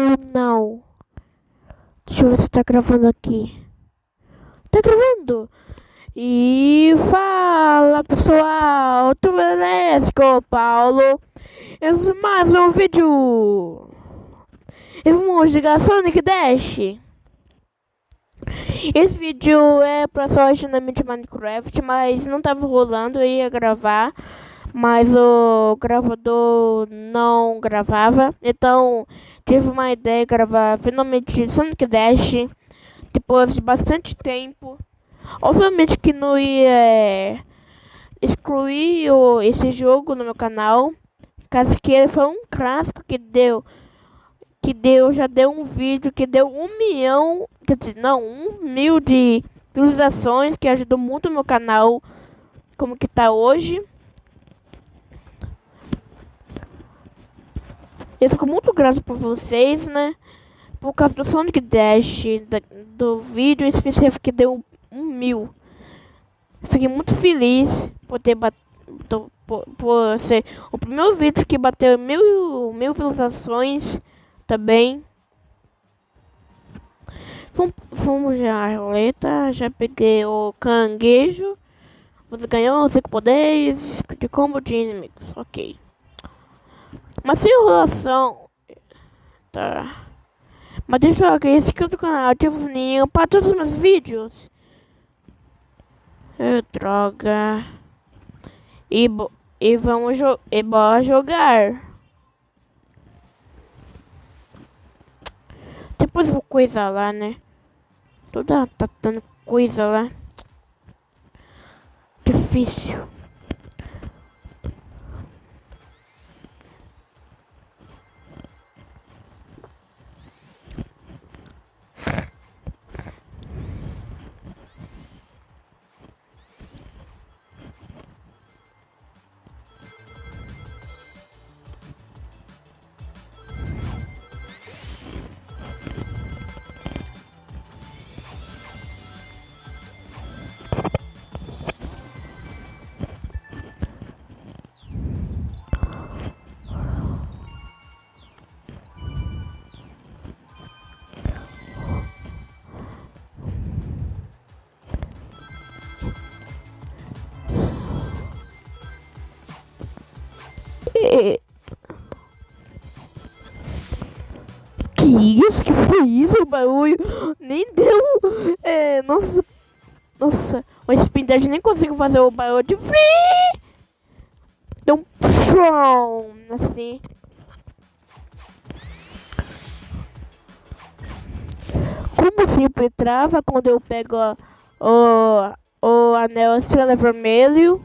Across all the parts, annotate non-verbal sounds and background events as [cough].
ou não? Deixa eu ver se tá gravando aqui. Tá gravando? E fala pessoal, tudo beleza? Paulo. Esse é mais um vídeo. E vamos jogar Sonic Dash. Esse vídeo é pra só originalmente Minecraft, mas não tava rolando, eu ia gravar mas o gravador não gravava. Então tive uma ideia de gravar finalmente Sonic Dash depois de bastante tempo. Obviamente que não ia é, excluir esse jogo no meu canal, caso que ele foi um clássico que deu que deu já deu um vídeo que deu um milhão, quer dizer, não, um mil de visualizações que ajudou muito o meu canal como que tá hoje. Eu fico muito grato por vocês, né? Por causa do Sonic Dash, da, do vídeo específico que deu um mil. Fiquei muito feliz por ter batido, por, por, ser o primeiro vídeo que bateu mil, mil visualizações também. Fomos já a roleta, já peguei o canguejo. Você ganhou 5 poderes de combo de inimigos, ok. Mas sem enrolação. Tá. Mas deixa eu ver esse aqui do canal. Ativa o sininho para todos os meus vídeos. É, droga. E, e vamos jo e bora jogar. Depois eu vou coisar lá, né? Toda tá dando coisa lá. Difícil. Que isso? Que foi isso? Barulho nem deu. É, nossa. Nossa, o Spindad nem conseguiu fazer o barulho de. Um. Assim. Como sempre trava quando eu pego o, o anel estrela vermelho.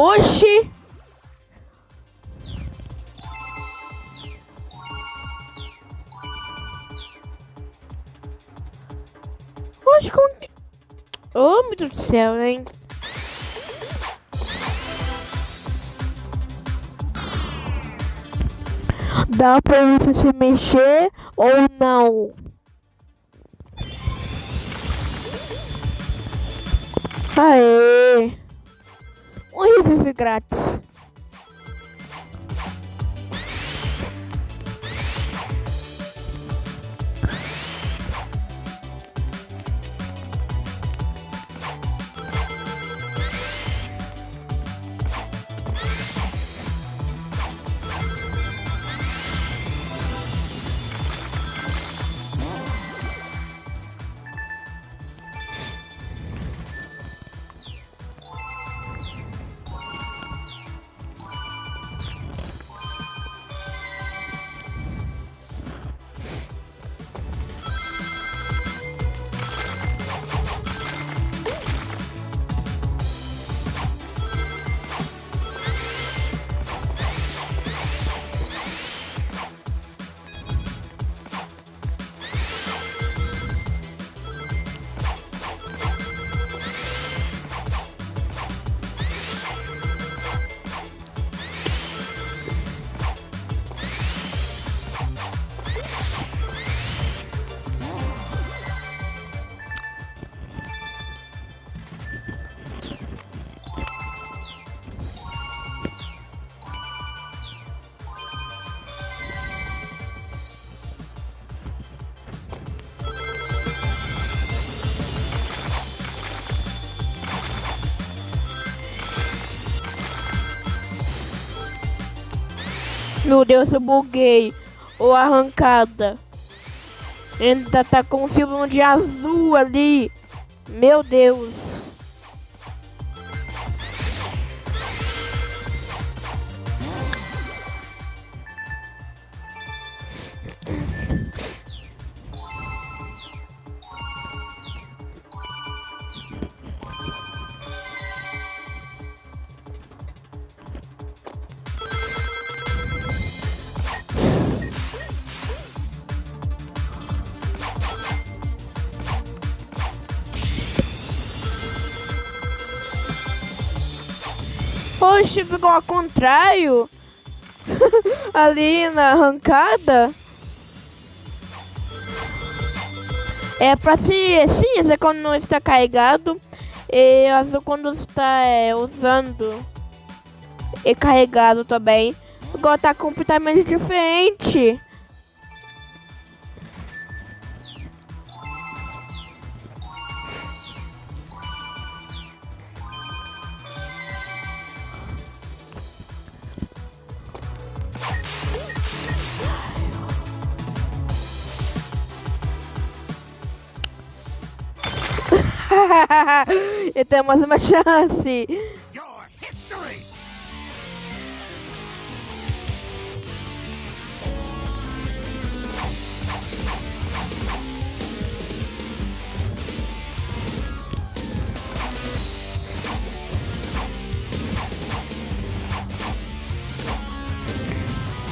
Oxi! Oxi, como... Oh, meu Deus do céu, hein? Dá pra você se mexer ou não? Aê! Um revive grátis. Meu Deus, eu buguei. Ou arrancada. Ainda tá com um símbolo de azul ali. Meu Deus. Poxa, ficou ao contrário. [laughs] Ali na arrancada. É pra se cinza quando não está carregado e azul quando está é, usando e carregado também. Agora tá completamente diferente. [laughs] e temos uma chance.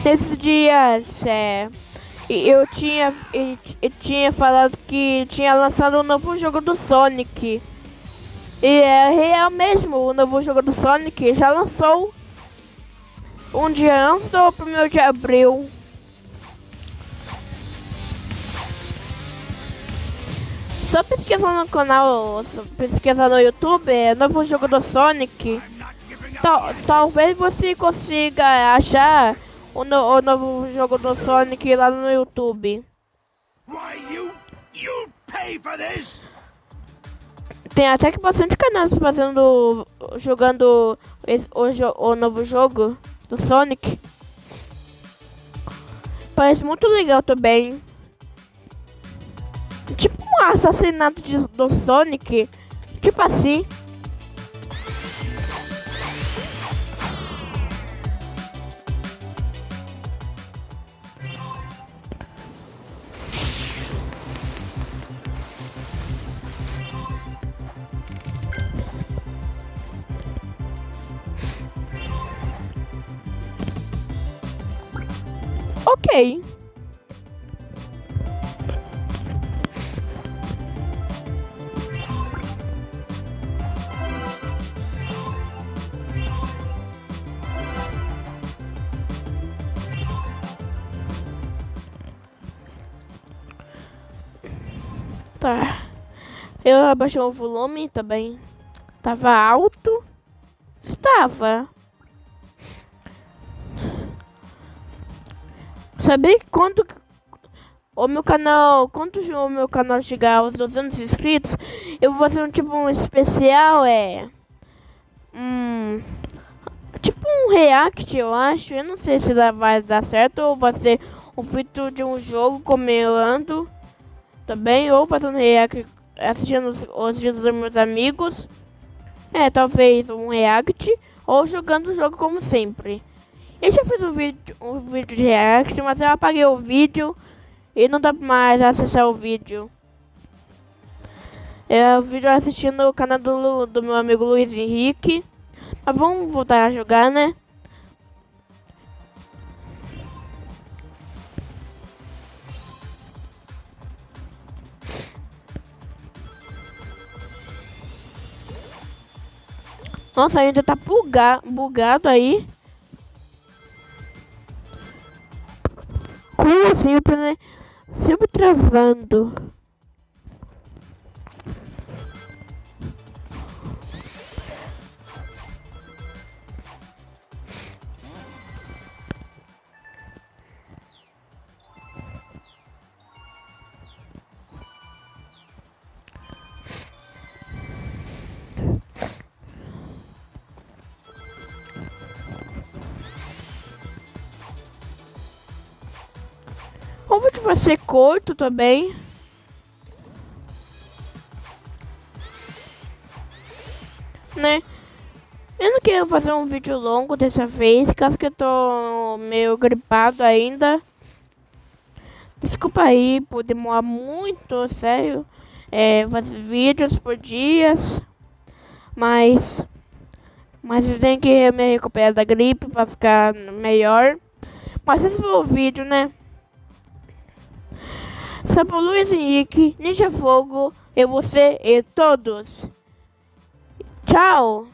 Nesses dias, é, eu tinha, eu, eu tinha falado que tinha lançado um novo jogo do Sonic. E é real mesmo, o novo jogo do Sonic já lançou um dia antes do 1 de abril. Só pesquisar no canal, pesquisar no YouTube, é novo jogo do Sonic. Tal, talvez você consiga achar o, no, o novo jogo do Sonic lá no YouTube. Tem até que bastante canais fazendo, jogando esse, o, o novo jogo do Sonic. Parece muito legal também. Tipo um assassinato de, do Sonic. Tipo assim. Ok. Tá. Eu abaixei o volume também. Tava alto. Estava. Saber quanto o meu canal, quanto o meu canal chegar aos 200 inscritos, eu vou fazer um tipo um especial, é um tipo um react, eu acho. Eu não sei se vai dar certo ou vai ser um vídeo de um jogo comendo também ou fazendo react assistindo os, os vídeos dos meus amigos. É, talvez um react ou jogando o jogo como sempre. Eu já fiz um vídeo, um vídeo de react, mas eu apaguei o vídeo e não dá mais acessar o vídeo. É o vídeo assistindo o canal do, do meu amigo Luiz Henrique. Mas vamos voltar a jogar, né? Nossa, ainda tá buga, bugado aí. Sempre, né? Sempre travando. Vídeo vai ser curto também. Né? Eu não quero fazer um vídeo longo dessa vez, caso que eu tô meio gripado ainda. Desculpa aí por demorar muito, sério. É, fazer vídeos por dias. Mas. Mas eu tenho que me recuperar da gripe pra ficar melhor. Mas esse foi o vídeo, né? Sapo Luiz Henrique, Ninja Fogo, e você e todos. Tchau!